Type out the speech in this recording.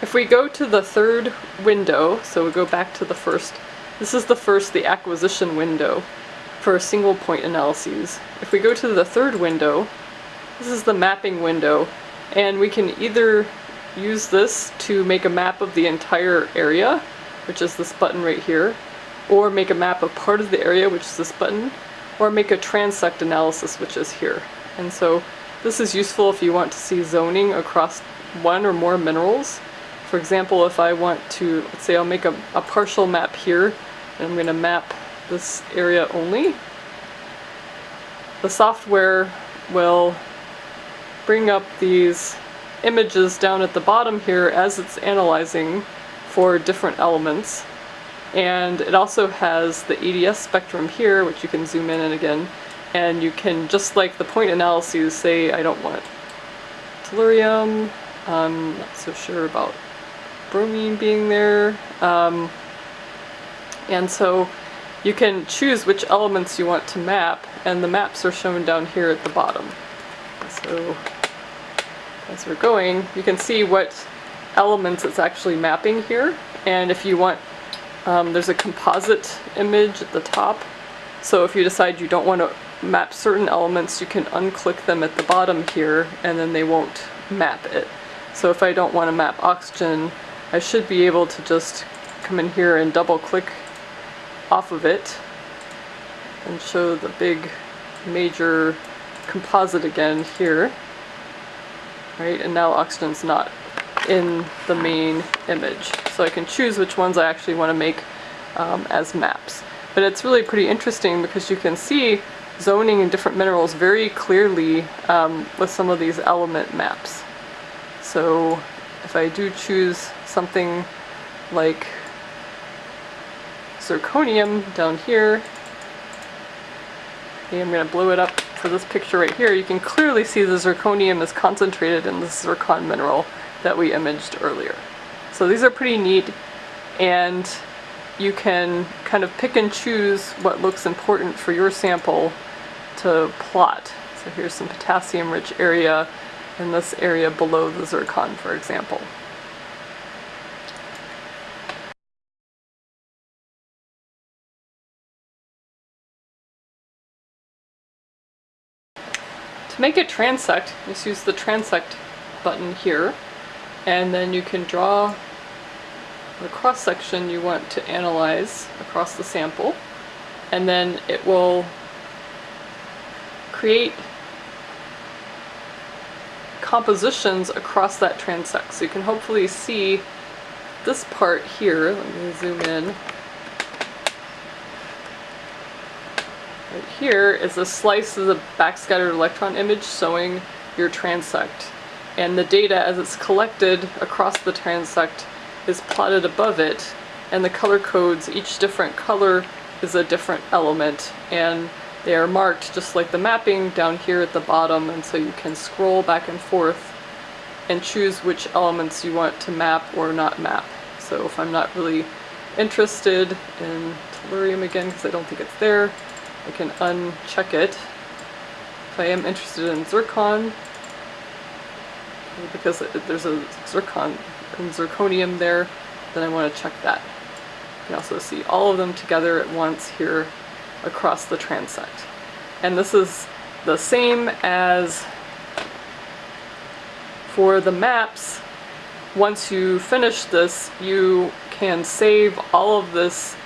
If we go to the third window, so we go back to the first, this is the first, the acquisition window for a single point analyses. If we go to the third window, this is the mapping window, and we can either use this to make a map of the entire area, which is this button right here, or make a map of part of the area, which is this button, or make a transect analysis, which is here. And so this is useful if you want to see zoning across one or more minerals. For example, if I want to, let's say I'll make a, a partial map here, and I'm going to map this area only. The software will bring up these images down at the bottom here as it's analyzing for different elements. And it also has the EDS spectrum here, which you can zoom in and again, and you can, just like the point analyses, say I don't want tellurium, I'm not so sure about bromine being there, um, and so you can choose which elements you want to map, and the maps are shown down here at the bottom. So as we're going, you can see what elements it's actually mapping here. And if you want, um, there's a composite image at the top. So if you decide you don't want to map certain elements, you can unclick them at the bottom here, and then they won't map it. So if I don't want to map oxygen, I should be able to just come in here and double click off of it and show the big major composite again here right? And now oxygen's not in the main image. So I can choose which ones I actually want to make um, as maps. But it's really pretty interesting because you can see zoning in different minerals very clearly um, with some of these element maps. So if I do choose something like zirconium down here, okay, I'm going to blow it up for this picture right here, you can clearly see the zirconium is concentrated in the zircon mineral that we imaged earlier. So these are pretty neat and you can kind of pick and choose what looks important for your sample to plot. So here's some potassium rich area in this area below the zircon for example. To make it transect, just use the transect button here, and then you can draw the cross section you want to analyze across the sample, and then it will create compositions across that transect. So you can hopefully see this part here, let me zoom in, Right here is a slice of the backscattered electron image showing your transect. And the data as it's collected across the transect is plotted above it and the color codes, each different color is a different element and they are marked just like the mapping down here at the bottom and so you can scroll back and forth and choose which elements you want to map or not map. So if I'm not really interested in tellurium again because I don't think it's there, I can uncheck it. If I am interested in zircon, because there's a zircon and zirconium there, then I want to check that. You can also see all of them together at once here across the transect. And this is the same as for the maps. Once you finish this, you can save all of this